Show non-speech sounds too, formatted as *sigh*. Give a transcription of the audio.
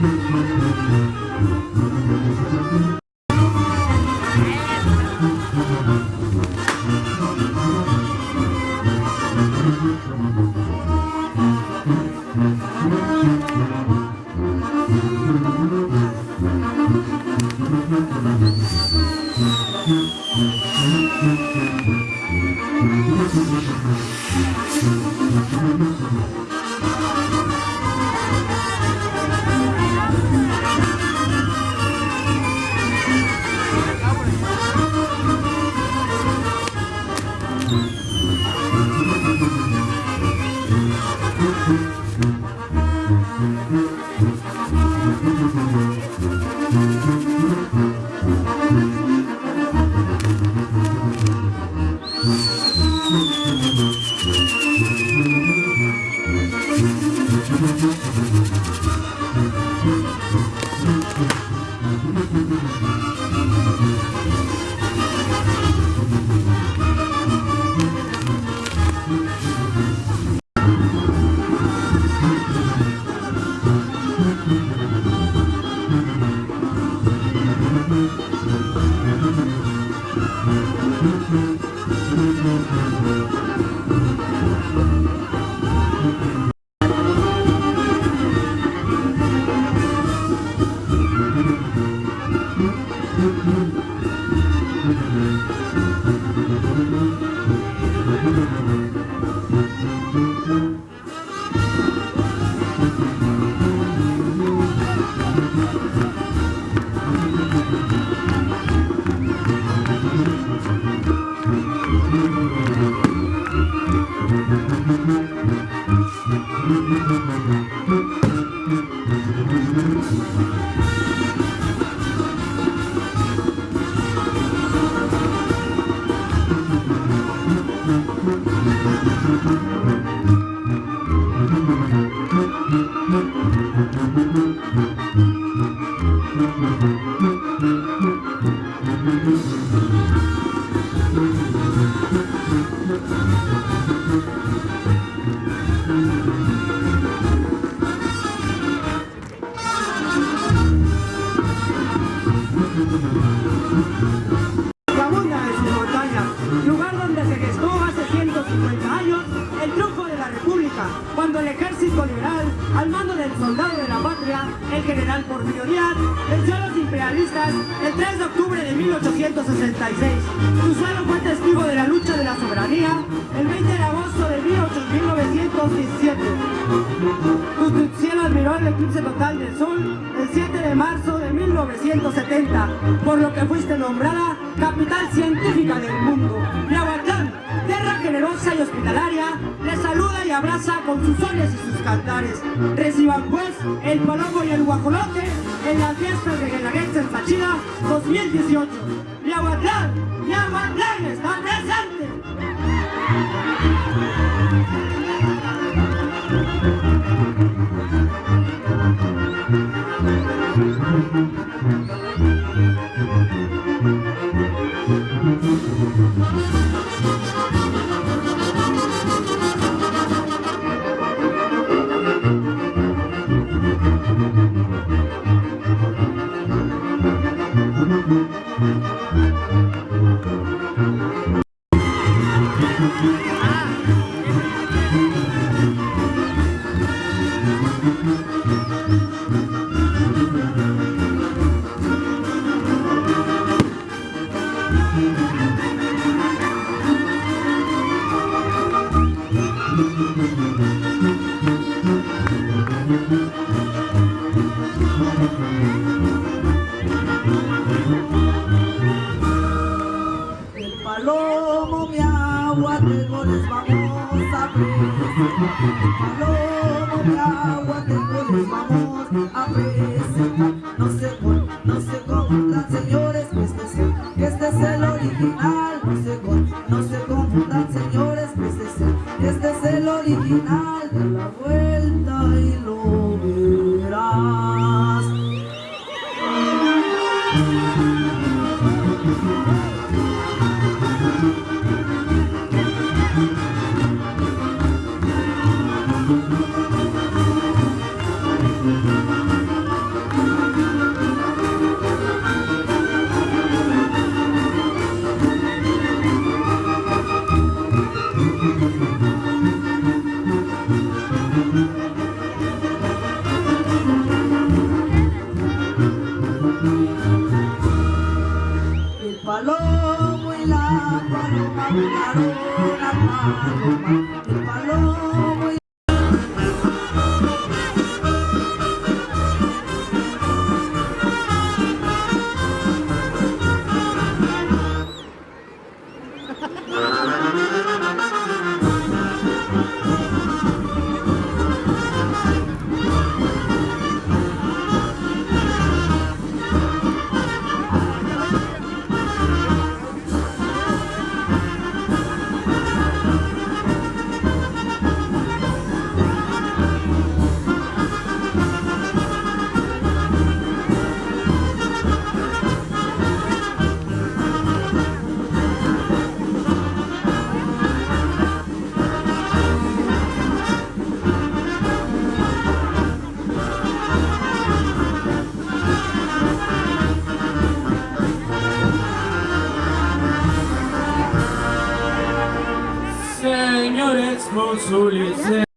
Thank you. Mm-hmm. *laughs* capital científica del mundo. Miahuatlán, tierra generosa y hospitalaria, le saluda y abraza con sus sones y sus cantares. Reciban pues el palombo y el guajolote en las fiestas de Guelaguetza en Pachila 2018. Miahuatlán, Miahuatlán está presente. no les vamos a presentar Palomo de agua tengo les vamos a presentar No sé por Maravilhoso lhes